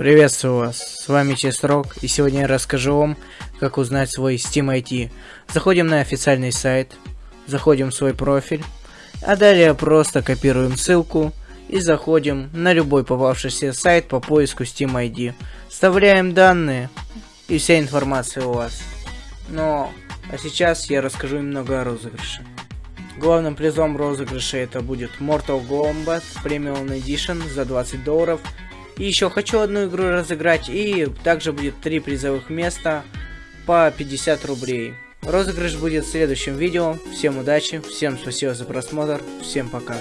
Приветствую вас, с вами Честрок, и сегодня я расскажу вам, как узнать свой Steam ID. Заходим на официальный сайт, заходим в свой профиль, а далее просто копируем ссылку и заходим на любой попавшийся сайт по поиску Steam ID. Вставляем данные, и вся информация у вас. Но, а сейчас я расскажу немного о розыгрыше. Главным призом розыгрыша это будет Mortal Kombat Premium Edition за 20 долларов и еще хочу одну игру разыграть, и также будет три призовых места по 50 рублей. Розыгрыш будет в следующем видео. Всем удачи, всем спасибо за просмотр, всем пока.